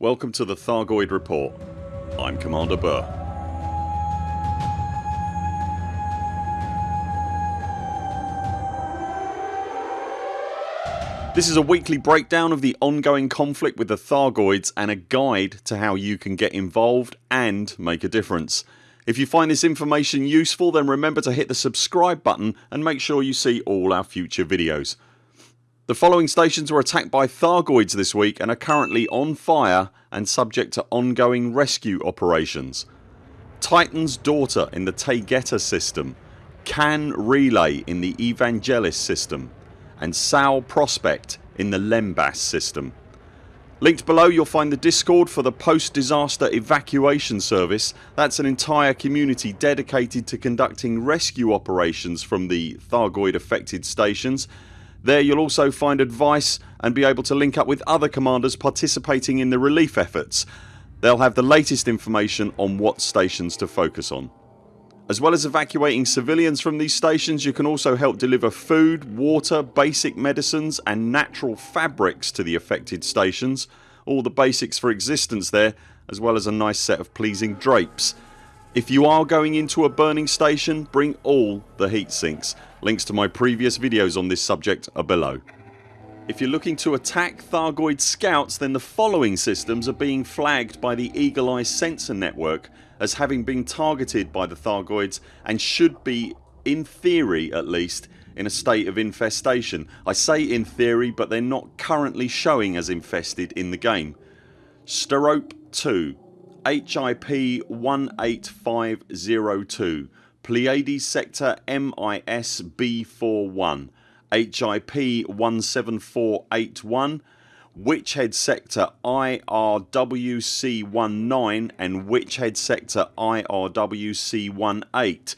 Welcome to the Thargoid Report. I'm Commander Burr. This is a weekly breakdown of the ongoing conflict with the Thargoids and a guide to how you can get involved and make a difference. If you find this information useful then remember to hit the subscribe button and make sure you see all our future videos. The following stations were attacked by Thargoids this week and are currently on fire and subject to ongoing rescue operations. Titan's Daughter in the Taygeta system, Can Relay in the Evangelis system and Sal Prospect in the Lembas system. Linked below you'll find the discord for the post disaster evacuation service. That's an entire community dedicated to conducting rescue operations from the Thargoid affected stations there you'll also find advice and be able to link up with other commanders participating in the relief efforts. They'll have the latest information on what stations to focus on. As well as evacuating civilians from these stations you can also help deliver food, water, basic medicines and natural fabrics to the affected stations. All the basics for existence there as well as a nice set of pleasing drapes. If you are going into a burning station bring all the heat sinks. Links to my previous videos on this subject are below. If you're looking to attack Thargoid scouts then the following systems are being flagged by the Eagle Eye sensor network as having been targeted by the Thargoids and should be, in theory at least, in a state of infestation. I say in theory but they're not currently showing as infested in the game. Sterope 2 HIP 18502 Pleiades sector MIS B41 HIP 17481 Witchhead sector IRWC19 and Witchhead sector IRWC18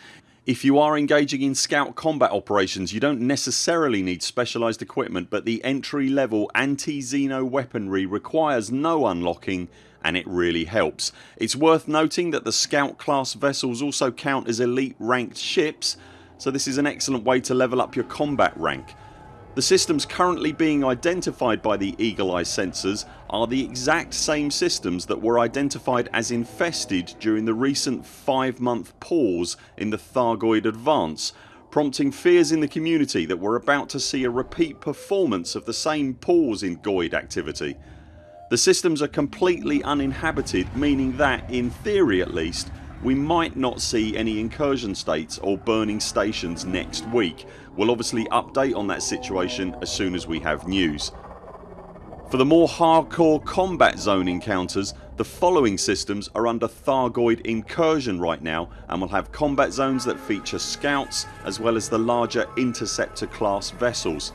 if you are engaging in scout combat operations you don't necessarily need specialised equipment but the entry level anti-Xeno weaponry requires no unlocking and it really helps. It's worth noting that the scout class vessels also count as elite ranked ships so this is an excellent way to level up your combat rank. The systems currently being identified by the Eagle Eye sensors are the exact same systems that were identified as infested during the recent 5 month pause in the Thargoid advance prompting fears in the community that we're about to see a repeat performance of the same pause in Goid activity. The systems are completely uninhabited meaning that, in theory at least, we might not see any incursion states or burning stations next week. We'll obviously update on that situation as soon as we have news. For the more hardcore combat zone encounters the following systems are under Thargoid incursion right now and will have combat zones that feature scouts as well as the larger interceptor class vessels.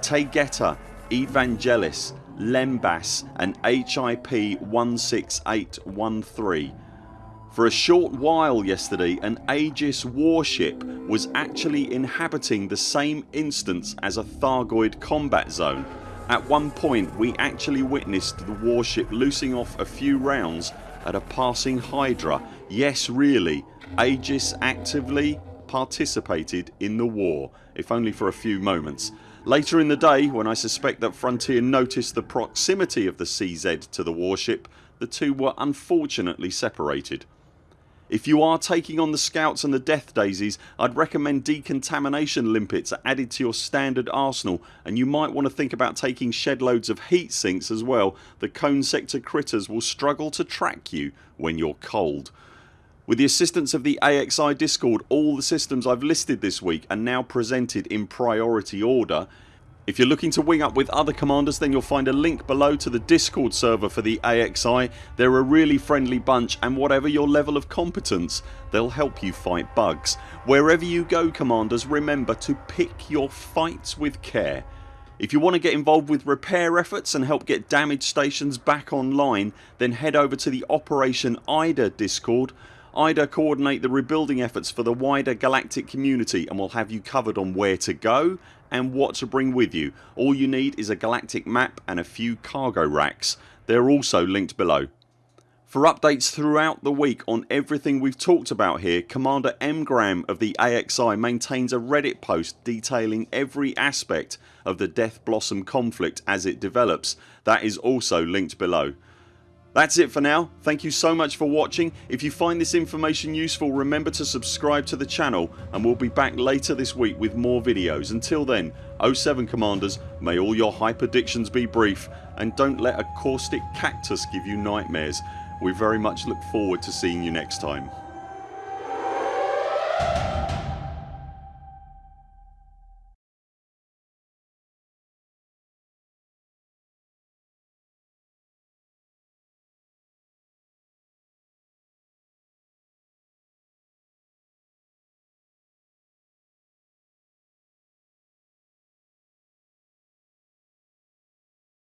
Taygeta, Evangelis, Lembas and HIP 16813. For a short while yesterday an Aegis warship was actually inhabiting the same instance as a Thargoid combat zone. At one point we actually witnessed the warship loosing off a few rounds at a passing Hydra. Yes really, Aegis actively participated in the war if only for a few moments. Later in the day when I suspect that Frontier noticed the proximity of the CZ to the warship the two were unfortunately separated. If you are taking on the scouts and the death daisies I'd recommend decontamination limpets are added to your standard arsenal and you might want to think about taking shed loads of heat sinks as well. The cone sector critters will struggle to track you when you're cold. With the assistance of the AXI discord all the systems I've listed this week are now presented in priority order. If you're looking to wing up with other commanders then you'll find a link below to the discord server for the AXI. They're a really friendly bunch and whatever your level of competence they'll help you fight bugs. Wherever you go commanders remember to pick your fights with care. If you want to get involved with repair efforts and help get damaged stations back online then head over to the Operation IDA discord IDA coordinate the rebuilding efforts for the wider galactic community and will have you covered on where to go and what to bring with you. All you need is a galactic map and a few cargo racks. They're also linked below. For updates throughout the week on everything we've talked about here Commander M Graham of the AXI maintains a reddit post detailing every aspect of the Death Blossom conflict as it develops. That is also linked below. That's it for now. Thank you so much for watching. If you find this information useful remember to subscribe to the channel and we'll be back later this week with more videos. Until then 0 7 CMDRs may all your hyperdictions be brief and don't let a caustic cactus give you nightmares. We very much look forward to seeing you next time.